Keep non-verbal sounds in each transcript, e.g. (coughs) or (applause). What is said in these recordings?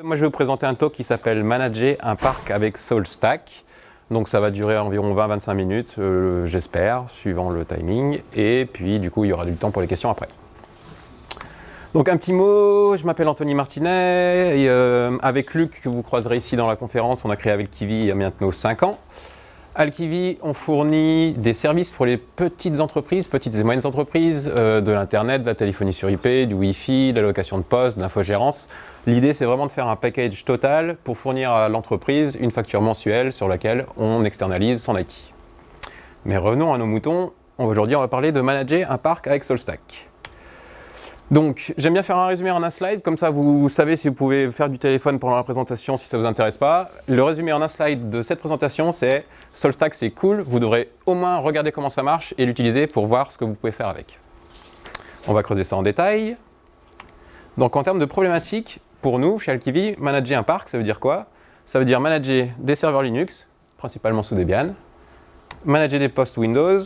Moi, je vais vous présenter un talk qui s'appelle « Manager un parc avec SoulStack ». Donc ça va durer environ 20-25 minutes, euh, j'espère, suivant le timing. Et puis du coup, il y aura du temps pour les questions après. Donc un petit mot, je m'appelle Anthony Martinet, et euh, avec Luc, que vous croiserez ici dans la conférence, on a créé avec Kiwi il y a maintenant 5 ans. Alkivi, on fournit des services pour les petites entreprises, petites et moyennes entreprises, euh, de l'internet, de la téléphonie sur IP, du Wi-Fi, de la location de poste, de l'infogérance. L'idée, c'est vraiment de faire un package total pour fournir à l'entreprise une facture mensuelle sur laquelle on externalise son IT. Mais revenons à nos moutons. Aujourd'hui, on va parler de manager un parc avec SoulStack. Donc, j'aime bien faire un résumé en un slide, comme ça vous savez si vous pouvez faire du téléphone pendant la présentation si ça ne vous intéresse pas. Le résumé en un slide de cette présentation, c'est Solstack c'est cool, vous devrez au moins regarder comment ça marche et l'utiliser pour voir ce que vous pouvez faire avec. On va creuser ça en détail. Donc en termes de problématiques, pour nous, chez Alkivi, manager un parc, ça veut dire quoi? Ça veut dire manager des serveurs Linux, principalement sous Debian, manager des postes Windows,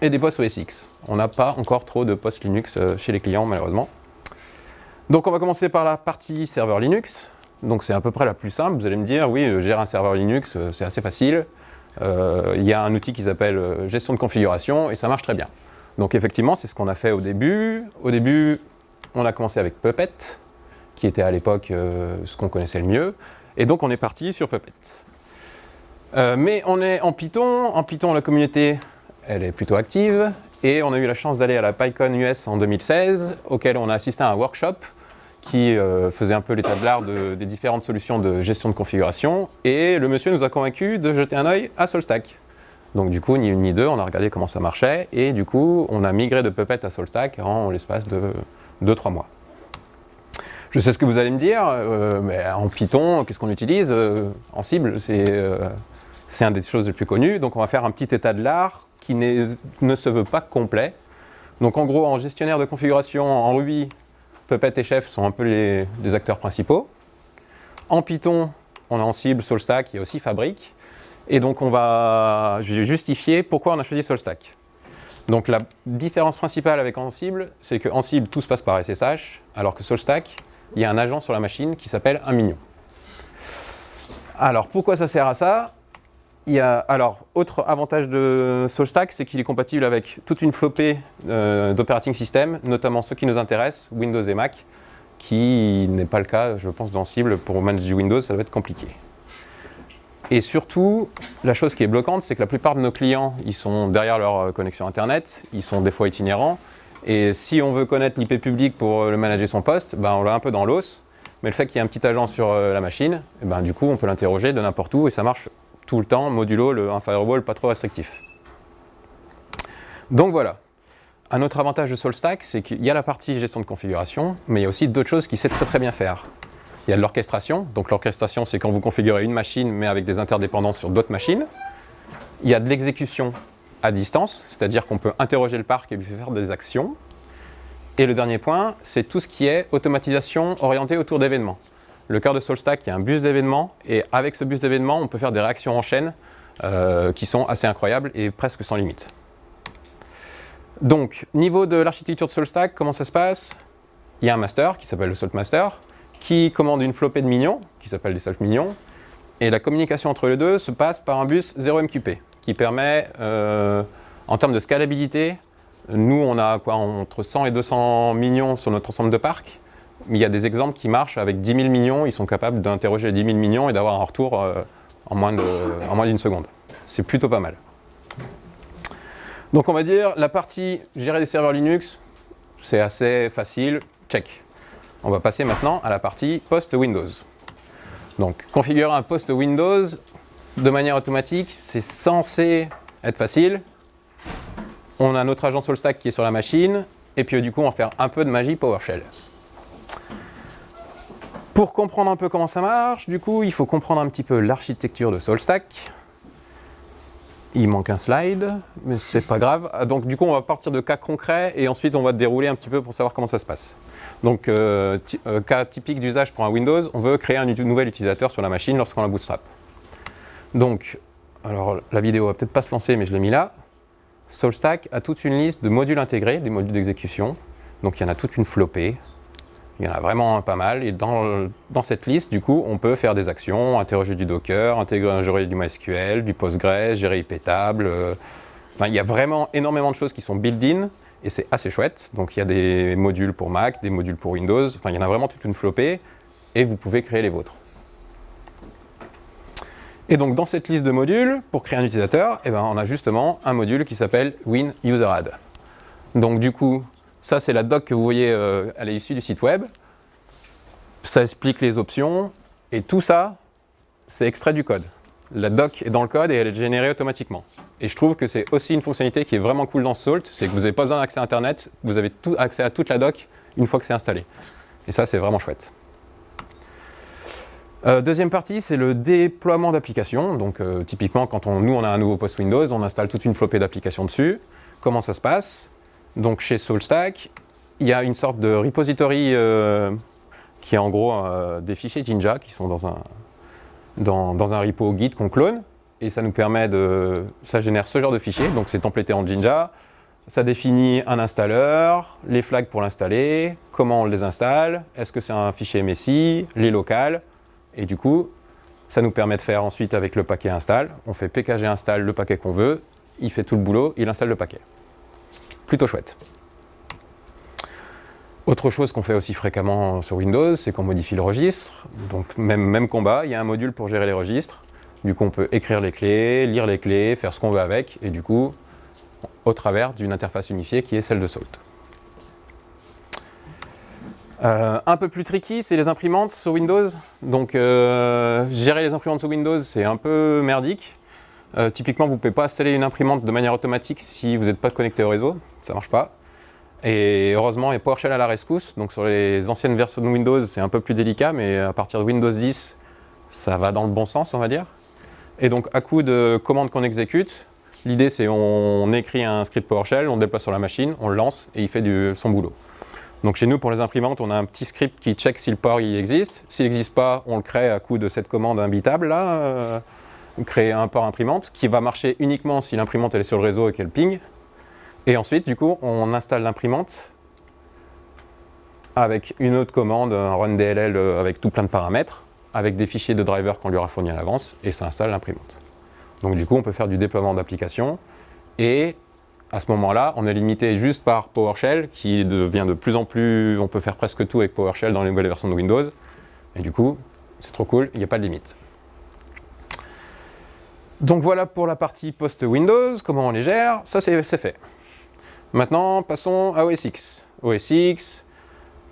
et des postes OS X. On n'a pas encore trop de postes Linux euh, chez les clients, malheureusement. Donc on va commencer par la partie serveur Linux. Donc c'est à peu près la plus simple. Vous allez me dire, oui, euh, gérer un serveur Linux, euh, c'est assez facile. Il y a un outil qui s'appelle gestion de configuration et ça marche très bien. Donc effectivement, c'est ce qu'on a fait au début. Au début, on a commencé avec Puppet, qui était à l'époque ce qu'on connaissait le mieux. Et donc on est parti sur Puppet. mais on est en Python. En Python, la communauté elle est plutôt active. Et on a eu la chance d'aller à la PyCon US en 2016, auquel on a assisté à un workshop qui euh, faisait un peu l'état de l'art des différentes solutions de gestion de configuration. Et le monsieur nous a convaincus de jeter un œil à SoulStack. Donc du coup, ni une ni deux, on a regardé comment ça marchait. Et du coup, on a migré de Puppet à SoulStack en l'espace de 2-3 mois. Je sais ce que vous allez me dire, euh, mais en Python, qu'est-ce qu'on utilise euh, En cible, c'est une des choses les plus connues. Donc on va faire un petit état de l'art qui ne se veut pas complet. Donc en gros, en gestionnaire de configuration, en Ruby, Puppet et Chef sont un peu les, acteurs principaux. En Python, on a en cible SoulStack, il y a aussi Fabric. Et donc on va justifier pourquoi on a choisi SoulStack. Donc la différence principale avec Ansible, c'est que Ansible, tout se passe par SSH, alors que SoulStack, il y a un agent sur la machine qui s'appelle un mignon. Alors pourquoi ça sert à ça? Alors, autre avantage de SoulStack, c'est qu'il est compatible avec toute une flopée euh, d'operating system, notamment ceux qui nous intéressent, Windows et Mac, qui n'est pas le cas, je pense, dans Cible. Pour manager Windows, ça va être compliqué. Et surtout, la chose qui est bloquante, c'est que la plupart de nos clients, ils sont derrière leur euh, connexion Internet, ils sont des fois itinérants, et si on veut connaître l'IP public pour euh, le manager son poste, ben on l'a un peu dans l'os, mais le fait qu'il y ait un petit agent sur la machine, eh ben, du coup, on peut l'interroger de n'importe où et ça marche tout le temps, modulo, le, un firewall pas trop restrictif. Donc voilà. Un autre avantage de SoulStack, c'est qu'il y a la partie gestion de configuration, mais il y a aussi d'autres choses qu'il sait très très bien faire. Il y a de l'orchestration. Donc l'orchestration, c'est quand vous configurez une machine, mais avec des interdépendances sur d'autres machines. Il y a de l'exécution à distance, c'est-à-dire qu'on peut interroger le parc et lui faire des actions. Et le dernier point, c'est tout ce qui est automatisation orientée autour d'événements le cœur de SoulStack, a un bus d'événements, et avec ce bus d'événements, on peut faire des réactions en chaîne euh, qui sont assez incroyables et presque sans limite. Donc, niveau de l'architecture de SoulStack, comment ça se passe? Il y a un master qui s'appelle le SaltMaster, qui commande une flopée de minions, qui s'appelle des Salt Minions, et la communication entre les deux se passe par un bus 0MQP, qui permet, euh, en termes de scalabilité, nous on a quoi, entre 100 et 200 millions sur notre ensemble de parcs, il y a des exemples qui marchent avec 10 000 millions, ils sont capables d'interroger 10 000 millions et d'avoir un retour euh, en moins d'une seconde. C'est plutôt pas mal. Donc on va dire, la partie gérer des serveurs Linux, c'est assez facile, check. On va passer maintenant à la partie post Windows. Donc configurer un post Windows de manière automatique, c'est censé être facile. On a notre agent SoulStack qui est sur la machine, et puis du coup on va faire un peu de magie PowerShell. Pour comprendre un peu comment ça marche, du coup, il faut comprendre un petit peu l'architecture de SoulStack. Il manque un slide, mais c'est pas grave. Donc du coup, on va partir de cas concrets et ensuite on va dérouler un petit peu pour savoir comment ça se passe. Donc, euh, euh, cas typique d'usage pour un Windows, on veut créer un nouvel utilisateur sur la machine lorsqu'on la bootstrap. Donc, alors la vidéo va peut-être pas se lancer, mais je l'ai mis là. SoulStack a toute une liste de modules intégrés, des modules d'exécution. Donc il y en a toute une flopée, Il y en a vraiment pas mal. Et dans, cette liste, du coup, on peut faire des actions, interroger du Docker, intégrer du MySQL, du Postgres, gérer IP table. euh, Enfin, il y a vraiment énormément de choses qui sont built-in et c'est assez chouette. Donc, il y a des modules pour Mac, des modules pour Windows. Enfin, il y en a vraiment toute une flopée et vous pouvez créer les vôtres. Et donc, dans cette liste de modules, pour créer un utilisateur, eh ben, on a justement un module qui s'appelle WinUserAdd. Donc, du coup, ça, c'est la doc que vous voyez, euh, elle est issue du site web. Ça explique les options et tout ça, c'est extrait du code. La doc est dans le code et elle est générée automatiquement. Et je trouve que c'est aussi une fonctionnalité qui est vraiment cool dans Salt, c'est que vous n'avez pas besoin d'accès à Internet, vous avez tout accès à toute la doc une fois que c'est installé. Et ça, c'est vraiment chouette. Euh, deuxième partie, c'est le déploiement d'applications. Donc, euh, typiquement, quand on, nous, on a un nouveau post Windows, on installe toute une flopée d'applications dessus. Comment ça se passe? Donc, chez SoulStack, il y a une sorte de repository euh, qui est en gros euh, des fichiers Jinja qui sont dans un, dans, un repo Git qu'on clone. Et ça nous permet de... Ça génère ce genre de fichiers, donc c'est templété en Jinja. Ça définit un installeur, les flags pour l'installer, comment on les installe, est-ce que c'est un fichier MSI, les locales. Et du coup, ça nous permet de faire ensuite avec le paquet install, on fait pkg install le paquet qu'on veut, il fait tout le boulot, il installe le paquet. Plutôt chouette. Autre chose qu'on fait aussi fréquemment sur Windows, c'est qu'on modifie le registre. Donc même, combat, il y a un module pour gérer les registres. Du coup, on peut écrire les clés, lire les clés, faire ce qu'on veut avec, et du coup, au travers d'une interface unifiée qui est celle de Salt. Euh, un peu plus tricky, c'est les imprimantes sur Windows. Donc, euh, gérer les imprimantes sur Windows, c'est un peu merdique. Euh, typiquement, vous ne pouvez pas installer une imprimante de manière automatique si vous n'êtes pas connecté au réseau. Ça ne marche pas. Et heureusement, il y a PowerShell à la rescousse. Donc, sur les anciennes versions de Windows, c'est un peu plus délicat, mais à partir de Windows 10, ça va dans le bon sens, on va dire. Et donc, à coup de commandes qu'on exécute, l'idée, c'est on écrit un script PowerShell, on le déploie sur la machine, on le lance et il fait son boulot. Donc chez nous, pour les imprimantes, on a un petit script qui check si le port existe. S'il n'existe pas, on le crée à coup de cette commande imbitable, là, euh, créer un port imprimante, qui va marcher uniquement si l'imprimante est sur le réseau et qu'elle ping. Et ensuite, du coup, on installe l'imprimante avec une autre commande, un run DLL euh, avec tout plein de paramètres, avec des fichiers de driver qu'on lui aura fournis à l'avance, et ça installe l'imprimante. Donc du coup, on peut faire du déploiement d'applications, et à ce moment-là, on est limité juste par PowerShell, qui devient de plus en plus... On peut faire presque tout avec PowerShell dans les nouvelles versions de Windows. Et du coup, c'est trop cool, il n'y a pas de limite. Donc voilà pour la partie post-Windows, comment on les gère, ça c'est fait. Maintenant, passons à OS X. OS X,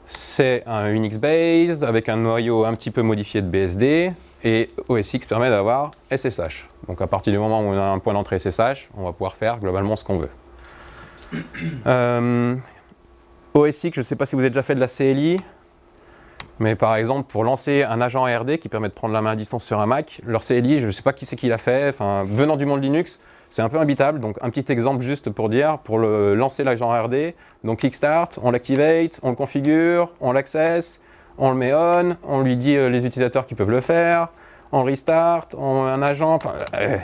c'est un Unix-based avec un noyau un petit peu modifié de BSD et OS X permet d'avoir SSH. Donc à partir du moment où on a un point d'entrée SSH, on va pouvoir faire globalement ce qu'on veut. Euh, OS X, je ne sais pas si vous avez déjà fait de la CLI, mais par exemple pour lancer un agent ARD qui permet de prendre la main à distance sur un Mac, leur CLI, je ne sais pas qui c'est qui l'a fait, enfin, venant du monde Linux, c'est un peu imbitable, donc un petit exemple juste pour dire, pour lancer l'agent ARD, donc Kickstart, on l'activate, on le configure, on l'accesse, on le met on, on lui dit euh, les utilisateurs qui peuvent le faire, on restart, on un agent, enfin, euh,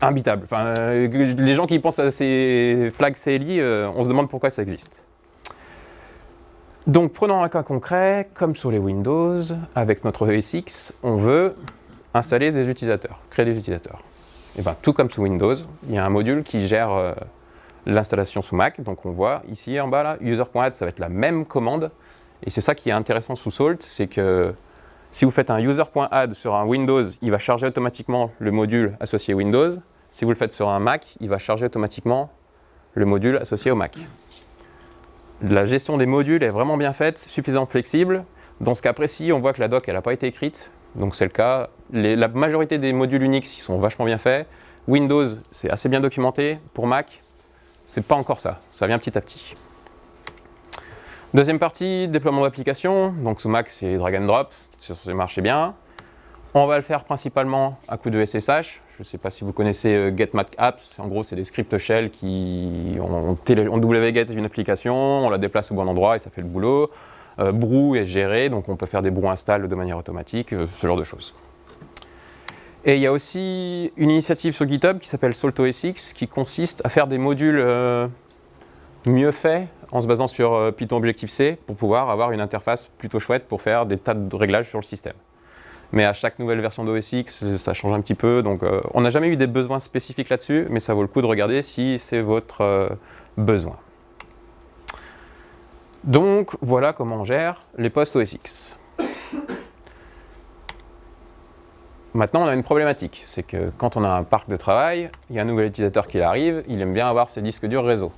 imbitable. Enfin, euh, les gens qui pensent à ces flags CLI, on se demande pourquoi ça existe. Donc prenons un cas concret, comme sur les Windows, avec notre ESX, on veut installer des utilisateurs, créer des utilisateurs. Et bien, tout comme sous Windows, il y a un module qui gère euh, l'installation sous Mac. Donc on voit ici en bas, là, user.add, ça va être la même commande. Et c'est ça qui est intéressant sous Salt, c'est que si vous faites un user.add sur un Windows, il va charger automatiquement le module associé Windows. Si vous le faites sur un Mac, il va charger automatiquement le module associé au Mac. La gestion des modules est vraiment bien faite, suffisamment flexible. Dans ce cas précis, on voit que la doc n'a pas été écrite, donc c'est le cas. La majorité des modules Unix ils sont vachement bien faits. Windows, c'est assez bien documenté. Pour Mac, c'est pas encore ça. Ça vient petit à petit. Deuxième partie, déploiement d'application. Donc sous Mac, c'est drag and drop, censé marcher bien. On va le faire principalement à coup de SSH. Je ne sais pas si vous connaissez euh, GetMacApps. En gros, c'est des scripts shell qui on, wget une application, on la déplace au bon endroit et ça fait le boulot. Euh, Brew est géré, donc on peut faire des brew install de manière automatique, euh, ce genre de choses. Et il y a aussi une initiative sur GitHub qui s'appelle SaltOSX qui consiste à faire des modules euh, mieux faits en se basant sur Python Objective-C pour pouvoir avoir une interface plutôt chouette pour faire des tas de réglages sur le système. Mais à chaque nouvelle version d'OS X, ça change un petit peu. Donc euh, on n'a jamais eu des besoins spécifiques là-dessus, mais ça vaut le coup de regarder si c'est votre euh, besoin. Donc voilà comment on gère les postes OS X. Maintenant, on a une problématique, c'est que quand on a un parc de travail, il y a un nouvel utilisateur qui arrive, il aime bien avoir ses disques durs réseau.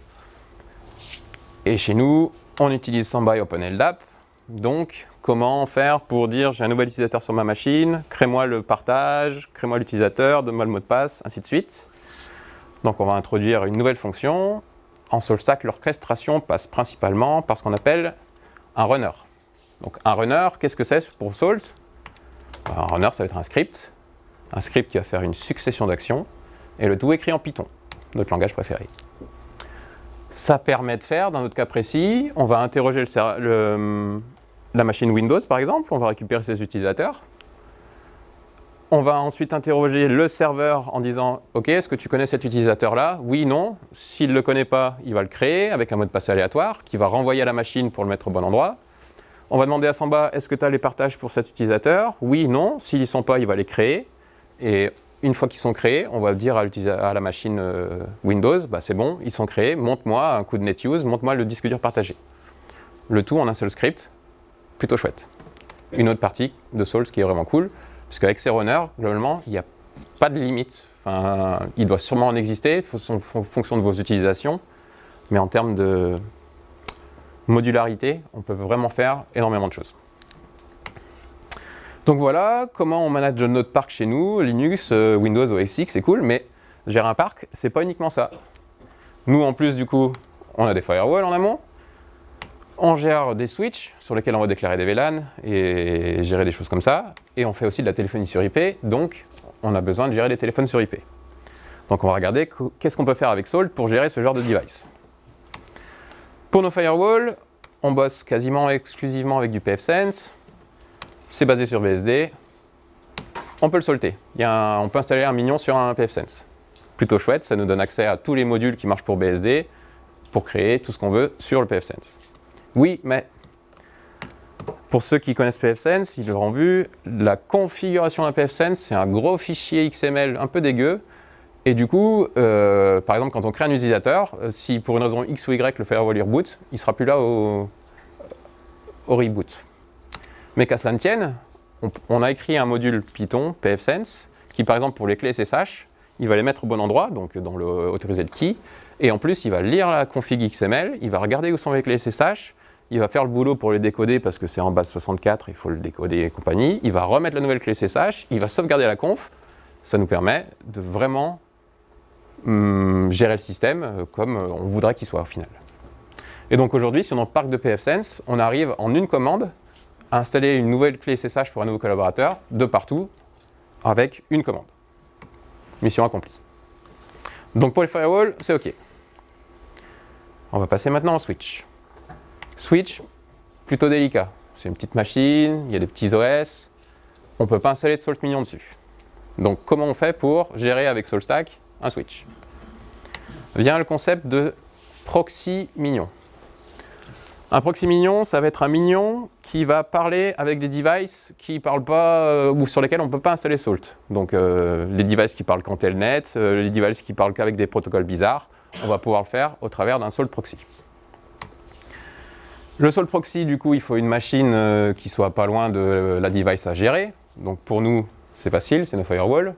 Et chez nous, on utilise et OpenLDAP, donc comment faire pour dire j'ai un nouvel utilisateur sur ma machine, crée-moi le partage, crée-moi l'utilisateur, donne-moi le mot de passe, ainsi de suite. Donc on va introduire une nouvelle fonction. En SoulStack, l'orchestration passe principalement par ce qu'on appelle un runner. Donc un runner, qu'est-ce que c'est pour Salt? Un runner, ça va être un script, un script qui va faire une succession d'actions, et le tout écrit en Python, notre langage préféré. Ça permet de faire, dans notre cas précis, on va interroger la machine Windows par exemple, on va récupérer ses utilisateurs. On va ensuite interroger le serveur en disant « Ok, est-ce que tu connais cet utilisateur-là? Oui, non. S'il ne le connaît pas, il va le créer avec un mot de passe aléatoire qui va renvoyer à la machine pour le mettre au bon endroit. On va demander à Samba, est-ce que tu as les partages pour cet utilisateur? Oui, non. S'ils n'y sont pas, il va les créer. Et une fois qu'ils sont créés, on va dire à, la machine euh, Windows, bah, c'est bon, ils sont créés, montre-moi un coup de NetUse, montre-moi le disque dur partagé. Le tout en un seul script, plutôt chouette. Une autre partie de Souls qui est vraiment cool, parce qu'avec ces runners, globalement, il n'y a pas de limite. Enfin, il doit sûrement en exister, en fonction de vos utilisations, mais en termes de, modularité, on peut vraiment faire énormément de choses. Donc voilà comment on manage notre parc chez nous, Linux, euh, Windows, OS X, c'est cool, mais gérer un parc, c'est pas uniquement ça. Nous, en plus, du coup, on a des firewalls en amont, on gère des switches sur lesquels on va déclarer des VLAN et gérer des choses comme ça, et on fait aussi de la téléphonie sur IP, donc on a besoin de gérer des téléphones sur IP. Donc on va regarder qu'est-ce qu'on peut faire avec Salt pour gérer ce genre de device. Pour nos firewalls, on bosse quasiment exclusivement avec du pfSense. C'est basé sur BSD. On peut le solter. on peut installer un mignon sur un pfSense. Plutôt chouette, ça nous donne accès à tous les modules qui marchent pour BSD pour créer tout ce qu'on veut sur le pfSense. Oui, mais pour ceux qui connaissent pfSense, ils l'auront vu, la configuration d'un pfSense, c'est un gros fichier XML un peu dégueu et du coup, euh, par exemple, quand on crée un utilisateur, euh, si pour une raison X ou Y le firewall reboot, il ne sera plus là au, reboot. Mais qu'à cela ne tienne, on, a écrit un module Python, pfSense, qui par exemple pour les clés SSH, il va les mettre au bon endroit, donc dans le autorisé de key, et en plus il va lire la config XML, il va regarder où sont les clés SSH, il va faire le boulot pour les décoder parce que c'est en base 64, il faut le décoder et compagnie, il va remettre la nouvelle clé SSH, il va sauvegarder la conf, ça nous permet de vraiment Hum, gérer le système euh, comme euh, on voudrait qu'il soit au final. Et donc aujourd'hui, sur notre parc de pfSense, on arrive en une commande à installer une nouvelle clé SSH pour un nouveau collaborateur de partout avec une commande. Mission accomplie. Donc pour les firewalls, c'est OK. On va passer maintenant au switch. Switch, plutôt délicat. C'est une petite machine, il y a des petits OS. On ne peut pas installer de Salt Minion dessus. Donc comment on fait pour gérer avec SoulStack un switch? Vient le concept de proxy mignon. Un proxy mignon, ça va être un mignon qui va parler avec des devices qui parlent pas euh, ou sur lesquels on ne peut pas installer Salt. Donc euh, les devices qui parlent qu'en telnet, euh, les devices qui parlent qu'avec des protocoles bizarres, on va pouvoir le faire au travers d'un Salt proxy. Le Salt proxy, du coup, il faut une machine qui soit pas loin de la device à gérer. Donc pour nous, c'est facile, c'est nos firewalls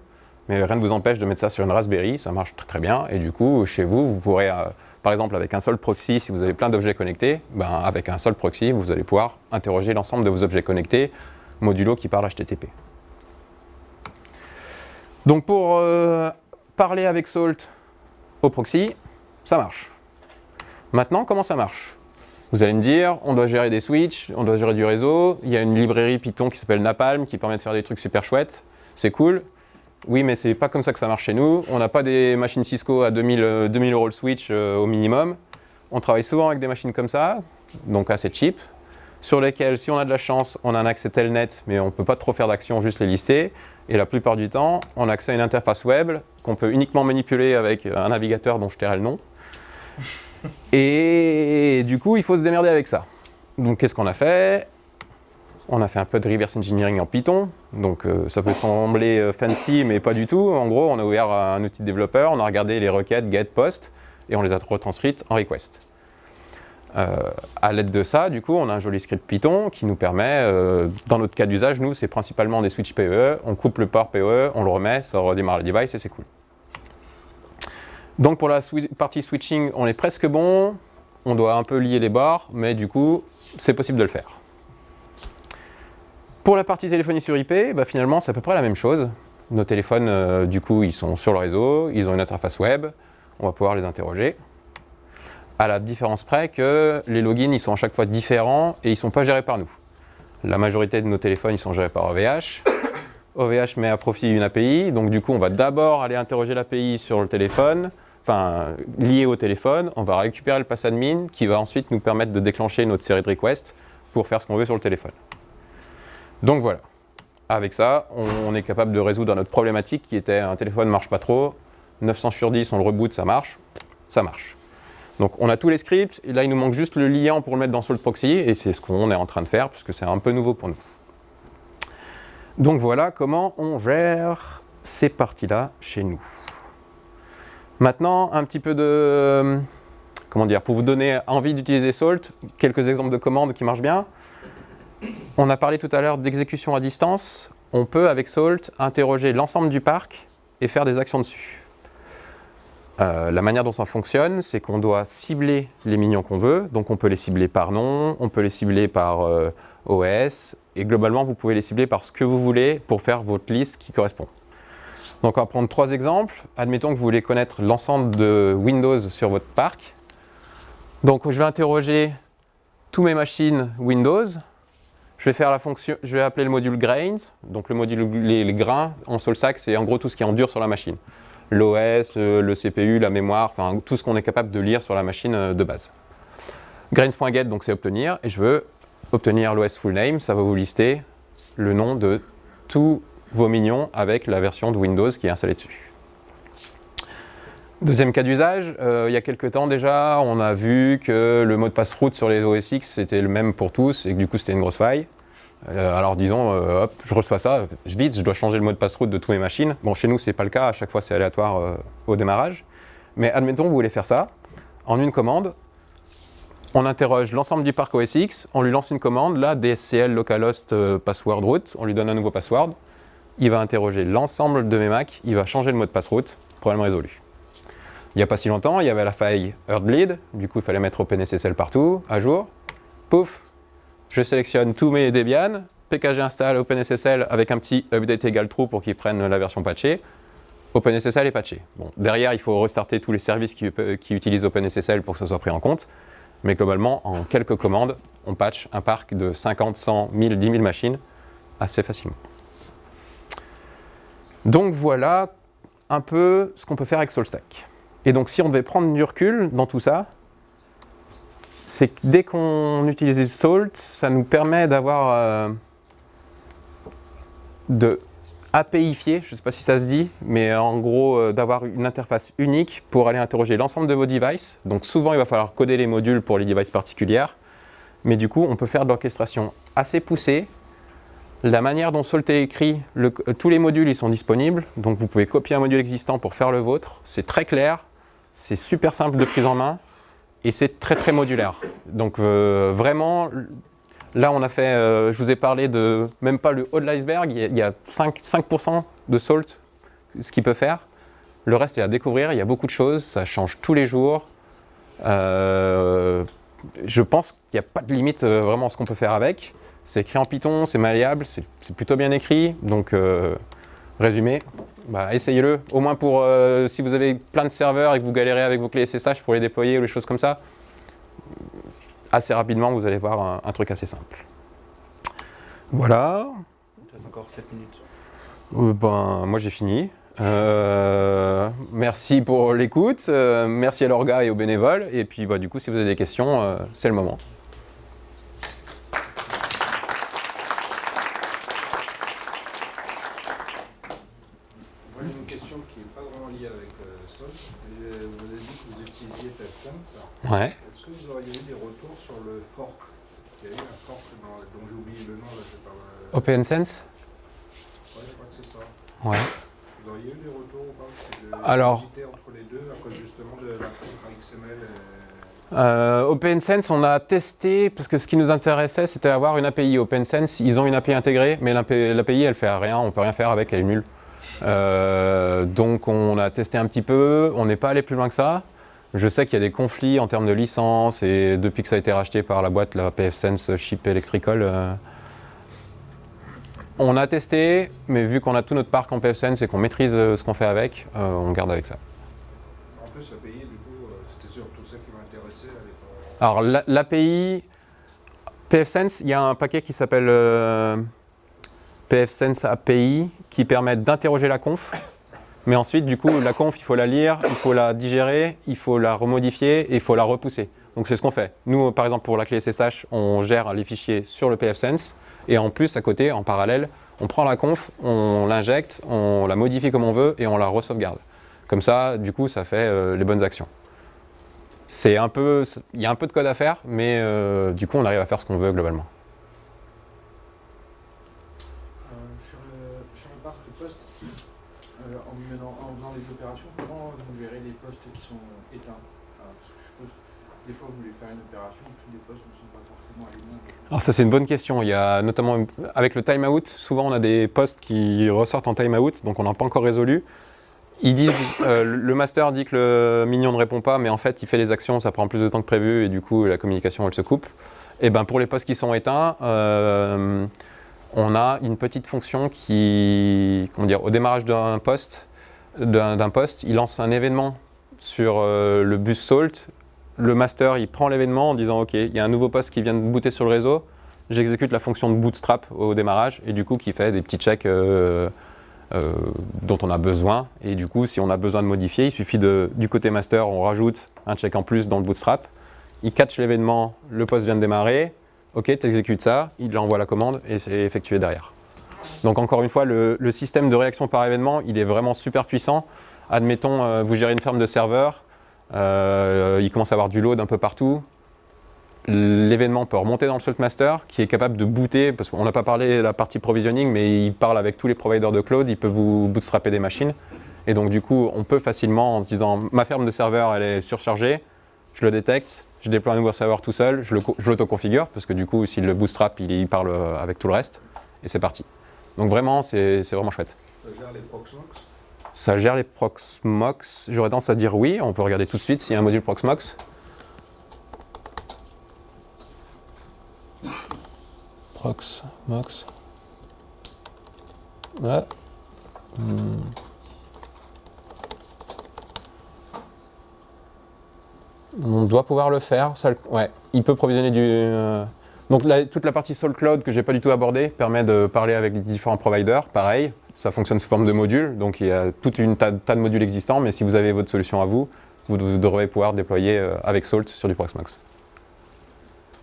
mais rien ne vous empêche de mettre ça sur une Raspberry, ça marche très bien, et du coup, chez vous, vous pourrez, euh, par exemple, avec un seul proxy, si vous avez plein d'objets connectés, ben, avec un seul proxy, vous allez pouvoir interroger l'ensemble de vos objets connectés, modulo qui parle HTTP. Donc pour euh, parler avec Salt au proxy, ça marche. Maintenant, comment ça marche? Vous allez me dire, on doit gérer des switches, on doit gérer du réseau, il y a une librairie Python qui s'appelle Napalm qui permet de faire des trucs super chouettes, c'est cool. Oui, mais c'est pas comme ça que ça marche chez nous. On n'a pas des machines Cisco à 2000, 2000 euh, euros le switch euh, au minimum. On travaille souvent avec des machines comme ça, donc assez cheap, sur lesquelles, si on a de la chance, on a un accès telnet, mais on ne peut pas trop faire d'actions, juste les lister. Et la plupart du temps, on a accès à une interface web qu'on peut uniquement manipuler avec un navigateur dont je tairai le nom. Et du coup, il faut se démerder avec ça. Donc, qu'est-ce qu'on a fait? On a fait un peu de reverse engineering en Python. Donc, euh, ça peut sembler euh, fancy, mais pas du tout. En gros, on a ouvert un outil de développeur, on a regardé les requêtes get, post, et on les a retranscrites en request. Euh, à l'aide de ça, du coup, on a un joli script Python qui nous permet, dans notre cas d'usage, nous, c'est principalement des switches PoE. On coupe le port PoE, on le remet, ça redémarre le device et c'est cool. Donc pour la partie switching, on est presque bon. On doit un peu lier les barres, mais du coup, c'est possible de le faire. Pour la partie téléphonie sur IP, bah, finalement, c'est à peu près la même chose. Nos téléphones, euh, du coup, ils sont sur le réseau, ils ont une interface web, on va pouvoir les interroger. À la différence près que les logins, ils sont à chaque fois différents et ils ne sont pas gérés par nous. La majorité de nos téléphones, ils sont gérés par OVH. OVH (coughs) met à profit une API, donc du coup, on va d'abord aller interroger l'API sur le téléphone, lié au téléphone, on va récupérer le pass admin qui va ensuite nous permettre de déclencher notre série de requests pour faire ce qu'on veut sur le téléphone. Donc voilà, avec ça, on, est capable de résoudre notre problématique qui était un téléphone ne marche pas trop, 900 sur 10, on le reboot, ça marche, ça marche. Donc on a tous les scripts, et là il nous manque juste le lien pour le mettre dans Salt Proxy, et c'est ce qu'on est en train de faire, puisque c'est un peu nouveau pour nous. Donc voilà comment on gère ces parties-là chez nous. Maintenant, un petit peu de... Comment dire Pour vous donner envie d'utiliser Salt, quelques exemples de commandes qui marchent bien. On a parlé tout à l'heure d'exécution à distance. On peut, avec Salt, interroger l'ensemble du parc et faire des actions dessus. Euh, la manière dont ça fonctionne, c'est qu'on doit cibler les minions qu'on veut. Donc on peut les cibler par nom, on peut les cibler par euh, OS, et globalement, vous pouvez les cibler par ce que vous voulez pour faire votre liste qui correspond. Donc on va prendre trois exemples. Admettons que vous voulez connaître l'ensemble de Windows sur votre parc. Donc je vais interroger tous mes machines Windows. Je vais faire la fonction, je vais appeler le module grains. Donc le module les, grains en SolStack, c'est en gros tout ce qui est en dur sur la machine. L'OS, le, CPU, la mémoire, enfin tout ce qu'on est capable de lire sur la machine euh, de base. Grains.get, donc c'est obtenir, et je veux obtenir l'OS full name, ça va vous lister le nom de tous vos minions avec la version de Windows qui est installée dessus. Deuxième cas d'usage, euh, il y a quelques temps déjà, on a vu que le mot de passe route sur les OS X c'était le même pour tous et que du coup c'était une grosse faille. Euh, alors disons, euh, hop, je reçois ça, je vite, je dois changer le mot de passe route de toutes mes machines. Bon, chez nous c'est pas le cas, à chaque fois c'est aléatoire au démarrage. Mais admettons vous voulez faire ça, en une commande, on interroge l'ensemble du parc OS X, on lui lance une commande, là, DSCL localhost password route, on lui donne un nouveau password, il va interroger l'ensemble de mes Macs, il va changer le mot de passe route, problème résolu. Il n'y a pas si longtemps, il y avait la faille Earthbleed, du coup il fallait mettre OpenSSL partout, à jour. Pouf, je sélectionne tous mes Debian, PKG installe OpenSSL avec un petit update égal true pour qu'il prenne la version patchée. OpenSSL est patché. Bon, derrière, il faut restarter tous les services qui, qui, utilisent OpenSSL pour que ça soit pris en compte. Mais globalement, en quelques commandes, on patch un parc de 50, 100, 1000, 10 000 machines assez facilement. Donc voilà un peu ce qu'on peut faire avec SolStack. Et donc si on devait prendre du recul dans tout ça, c'est que dès qu'on utilise Salt, ça nous permet d'avoir euh, de APIfier, je ne sais pas si ça se dit, mais en gros euh, d'avoir une interface unique pour aller interroger l'ensemble de vos devices. Donc souvent il va falloir coder les modules pour les devices particulières, mais du coup on peut faire de l'orchestration assez poussée la manière dont Salt est écrit, tous les modules ils sont disponibles, donc vous pouvez copier un module existant pour faire le vôtre. C'est très clair, c'est super simple de prise en main et c'est très très modulaire. Donc euh, vraiment, là on a fait, euh, je vous ai parlé de même pas le haut de l'iceberg, il y a 5%, de Salt, ce qu'il peut faire. Le reste est à découvrir, il y a beaucoup de choses, ça change tous les jours. Euh, je pense qu'il n'y a pas de limite vraiment à ce qu'on peut faire avec. C'est écrit en Python, c'est malléable, c'est plutôt bien écrit. Donc, euh, résumé, bah, essayez-le. Au moins pour euh, si vous avez plein de serveurs et que vous galérez avec vos clés SSH pour les déployer ou les choses comme ça, assez rapidement, vous allez voir un, truc assez simple. Voilà. Il reste encore 7 minutes. Euh, ben, moi, j'ai fini. merci pour l'écoute, merci à l'orga et aux bénévoles, et puis bah, du coup si vous avez des questions, c'est le moment. question qui n'est pas vraiment liée avec euh, Sol. Et, euh, vous avez dit que vous utilisiez PepSense. Ouais. Est-ce que vous auriez eu des retours sur le fork Il y a eu un fork dans- dont j'ai oublié le nom, là, Euh, OpenSense ouais, je crois que c'est ça. Ouais. Vous auriez eu des retours ou pas? Alors- d'hésiter entre les deux à cause justement de la contre XML et... Euh, OpenSense, on a testé, parce que ce qui nous intéressait, c'était avoir une API. OpenSense, ils ont une API intégrée, mais l'API, elle fait rien, on peut rien faire avec, elle est nulle. Euh, donc on a testé un petit peu, on n'est pas allé plus loin que ça. Je sais qu'il y a des conflits en termes de licence, et depuis que ça a été racheté par la boîte, la PFSense Chip Electrical, euh, on a testé, mais vu qu'on a tout notre parc en PFSense et qu'on maîtrise euh, ce qu'on fait avec, euh, on garde avec ça. En plus, l'API, du coup, euh, c'était surtout ça qui m'intéressait. Alors la- l'API, PFSense, il y a un paquet qui s'appelle euh, PFSense API qui permet d'interroger la conf. Mais ensuite, du coup, la conf, il faut la lire, il faut la digérer, il faut la remodifier et il faut la repousser. Donc c'est ce qu'on fait. Nous, par exemple, pour la clé SSH, on gère les fichiers sur le PFSense. Et en plus, à côté, en parallèle, on prend la conf, on l'injecte, on la modifie comme on veut et on la re-sauvegarde. Comme ça, du coup, ça fait euh, les bonnes actions. C'est un peu, il y a un peu de code à faire, mais euh, du coup, on arrive à faire ce qu'on veut globalement. Euh, sur, le, sur le parc poste, euh, en, menant- en faisant les opérations, comment vous gérez les postes qui sont éteints Alors, Parce que je suppose que des fois vous voulez faire une opération, tous les postes ne sont pas forcément alignés. Alors ça, c'est une bonne question. Il y a notamment, avec le timeout, souvent on a des postes qui ressortent en timeout, donc on n'a pas encore résolu. Ils disent, euh, le master dit que le mignon ne répond pas, mais en fait, il fait les actions, ça prend plus de temps que prévu, et du coup, la communication, elle se coupe. Et ben pour les postes qui sont éteints, euh, on a une petite fonction qui, comment dire, au démarrage d'un poste, d'un poste, il lance un événement sur euh, le bus Salt. Le master, il prend l'événement en disant OK, il y a un nouveau poste qui vient de booter sur le réseau. J'exécute la fonction de bootstrap au démarrage et du coup qui fait des petits checks euh, euh, dont on a besoin. Et du coup, si on a besoin de modifier, il suffit de, du côté master, on rajoute un check en plus dans le bootstrap. Il catch l'événement, le poste vient de démarrer. OK, tu exécutes ça, il envoie la commande et c'est effectué derrière. Donc encore une fois, le, système de réaction par événement, il est vraiment super puissant. Admettons, euh, vous gérez une ferme de serveurs, il commence à avoir du load un peu partout. L'événement peut remonter dans le Salt Master qui est capable de booter, parce qu'on n'a pas parlé de la partie provisioning, mais il parle avec tous les providers de cloud, il peut vous bootstrapper des machines. Et donc du coup, on peut facilement, en se disant, ma ferme de serveurs, elle est surchargée, je le détecte, je déploie un nouveau serveur tout seul, je l'auto-configure, parce que du coup, s'il le bootstrap, il, parle euh, avec tout le reste, et c'est parti. Donc vraiment, c'est vraiment chouette. Ça gère les Ça gère les Proxmox J'aurais tendance à dire oui. On peut regarder tout de suite s'il y a un module Proxmox. Proxmox. Hmm. On doit pouvoir le faire. Il peut provisionner du. euh, Donc toute la partie Soul Cloud que j'ai pas du tout abordée permet de parler avec les différents providers. Pareil, ça fonctionne sous forme de modules. Donc il y a toute une tas, tas de modules existants, mais si vous avez votre solution à vous, vous, vous devrez pouvoir déployer euh, avec Salt sur du Proxmox.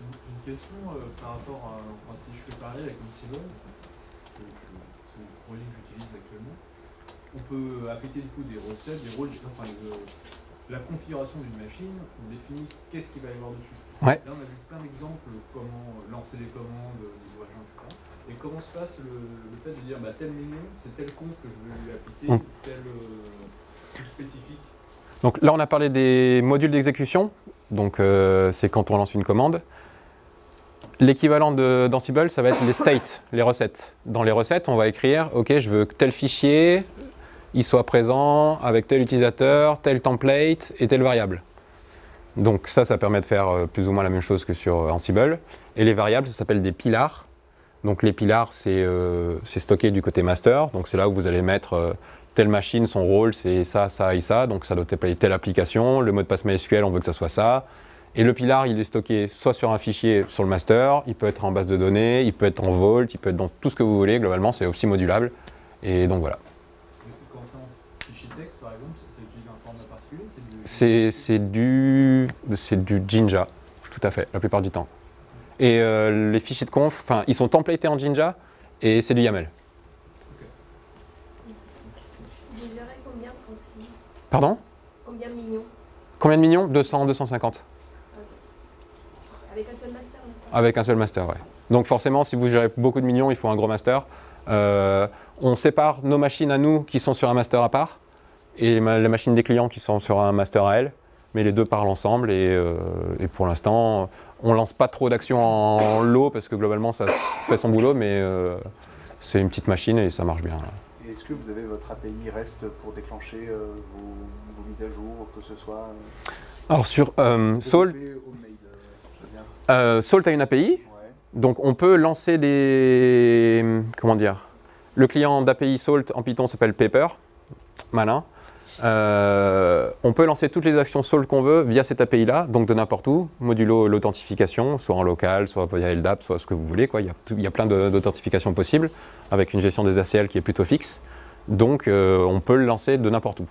Une, une question euh, par rapport à. Enfin, si je fais pareil avec Ansible, c'est le projet que j'utilise actuellement, on peut affecter du coup des recettes, des rôles, enfin la configuration d'une machine, on définit qu'est-ce qu'il va y avoir dessus. Ouais. Là, on a vu plein d'exemples, comment lancer des commandes, niveau agent, etc. Et comment se passe le, le fait de dire bah, tel menu, c'est tel conf que je veux lui appliquer, Mm. tel euh, spécifique. Donc là, on a parlé des modules d'exécution. Donc euh, c'est quand on lance une commande. L'équivalent d'Ansible, ça va être les states, les recettes. Dans les recettes, on va écrire, OK, je veux que tel fichier, il soit présent avec tel utilisateur, tel template et telle variable. Donc ça, ça permet de faire euh, plus ou moins la même chose que sur euh, Ansible. Et les variables, ça s'appelle des pilars. Donc les pilars, c'est euh, c'est stocké du côté master. Donc c'est là où vous allez mettre euh, telle machine, son rôle, c'est ça, ça et ça. Donc ça doit déployer telle application. Le mot de passe MySQL, on veut que ça soit ça. Et le pilar, il est stocké soit sur un fichier sur le master, il peut être en base de données, il peut être en Vault, il peut être dans tout ce que vous voulez. Globalement, c'est aussi modulable. Et donc voilà. Quand c'est en fichier texte, par exemple, ça, ça utilise un format particulier c'est du- C'est c'est du, c'est du Jinja, tout à fait, la plupart du temps. Et euh, les fichiers de conf, enfin, ils sont templatés en Jinja et c'est du YAML. Combien Pardon? Combien de millions Combien de millions? 200, 250. Avec un seul master, Avec un seul master, ouais. Donc forcément, si vous gérez beaucoup de millions, il faut un gros master. Euh, on sépare nos machines à nous qui sont sur un master à part et ma- les machines des clients qui sont sur un master à elles. Mais les deux parlent ensemble et, euh, et pour l'instant, on lance pas trop d'actions en lot parce que globalement, ça fait son boulot, mais euh, c'est une petite machine et ça marche bien. est-ce que vous avez votre API REST pour déclencher euh, vos, vos mises à jour, que ce soit euh, Alors sur Salt, Salt a une API, Ouais. Donc on peut lancer des... Comment dire? Le client d'API Salt en Python s'appelle Paper. Malin. Euh, on peut lancer toutes les actions Salt qu'on veut via cette API-là, donc de n'importe où, modulo l'authentification, soit en local, soit via LDAP, soit ce que vous voulez. Il, y a, plein d'authentifications possibles, avec une gestion des ACL qui est plutôt fixe. Donc euh, on peut le lancer de n'importe où.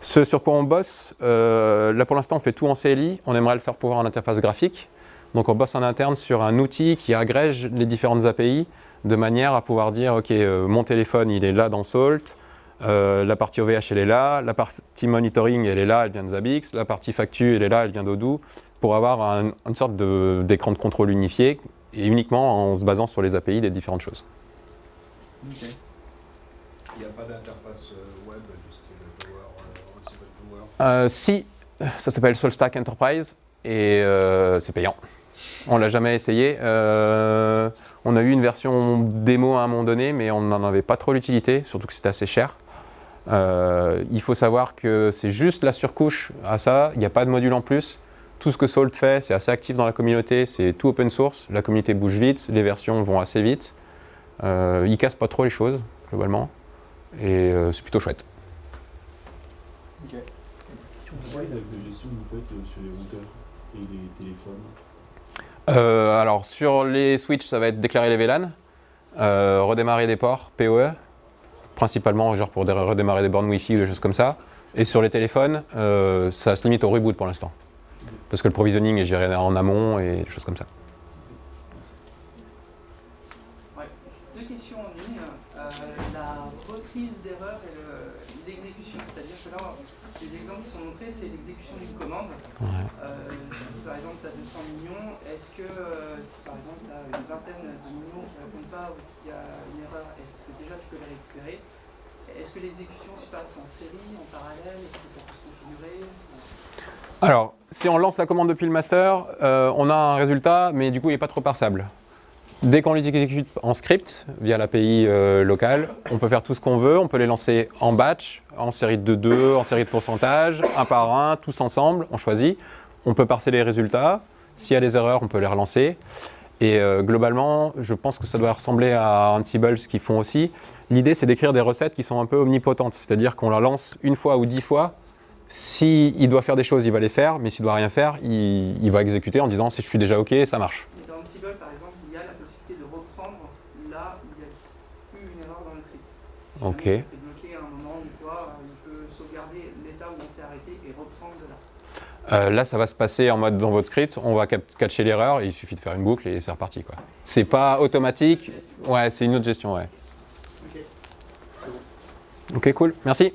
Ce sur quoi on bosse, euh, là pour l'instant on fait tout en CLI, on aimerait le faire pouvoir en interface graphique. Donc on bosse en interne sur un outil qui agrège les différentes API de manière à pouvoir dire ok mon téléphone il est là dans Salt, euh, la partie OVH elle est là, la partie monitoring elle est là, elle vient de Zabbix, la partie factu elle est là, elle vient d'Odoo pour avoir un- une sorte d'écran de, contrôle unifié et uniquement en se basant sur les API des différentes choses. Il n'y a pas d'interface euh, web du style Power, euh, si, ça s'appelle SoulStack Enterprise et euh, c'est payant. On l'a jamais essayé. Euh, on a eu une version démo à un moment donné, mais on n'en avait pas trop l'utilité, surtout que c'était assez cher. Euh, il faut savoir que c'est juste la surcouche à ça, il n'y a pas de module en plus. Tout ce que Salt fait, c'est assez actif dans la communauté, c'est tout open source, la communauté bouge vite, les versions vont assez vite. Euh, ils cassent pas trop les choses, globalement, et euh, c'est plutôt chouette. Règles de gestion que vous faites euh, sur les routeurs et les téléphones alors sur les switches, ça va être déclarer les VLAN, redémarrer des ports, PoE, principalement genre pour dé- redémarrer des bornes Wi-Fi ou des choses comme ça. Et sur les téléphones, euh, ça se limite au reboot pour l'instant. Parce que le provisioning est géré en amont et des choses comme ça. Ouais. Deux questions en une. Euh, la reprise d'erreur et le- l'exécution, c'est-à-dire que là, les exemples qui sont montrés, c'est l'exécution d'une commande. Ouais. Euh, si par exemple tu as 200 millions, est-ce que euh, si par exemple tu as une vingtaine de millions qui ne répondent pas ou qu'il y a une erreur, est-ce que déjà tu peux les récupérer Que l'exécution se passe en série, en parallèle Est-ce que ça peut se Alors, si on lance la commande depuis le master, euh, on a un résultat, mais du coup, il n'est pas trop parsable. Dès qu'on les exécute en script, via l'API euh, locale, on peut faire tout ce qu'on veut. On peut les lancer en batch, en série de 2, en série de pourcentage, un par un, tous ensemble, on choisit. On peut parser les résultats. S'il y a des erreurs, on peut les relancer. Et euh, globalement, je pense que ça doit ressembler à Ansible, ce qu'ils font aussi. L'idée, c'est d'écrire des recettes qui sont un peu omnipotentes. C'est-à-dire qu'on la lance une fois ou dix fois. S'il doit faire des choses, il va les faire. Mais s'il doit rien faire, il, il va exécuter en disant si je suis déjà OK, ça marche. Dans Ansible, par exemple, il y a la possibilité de reprendre là où il y a eu une erreur dans le script. Si Ok. jamais ça s'est bloqué à un moment ou quoi, euh, il peut sauvegarder l'état où on s'est arrêté et reprendre de là. Euh, là, ça va se passer en mode dans votre script. On va catcher l'erreur et il suffit de faire une boucle et c'est reparti. quoi. C'est pas automatique. Ouais, c'est une autre gestion. Ouais. Ok, cool. Merci.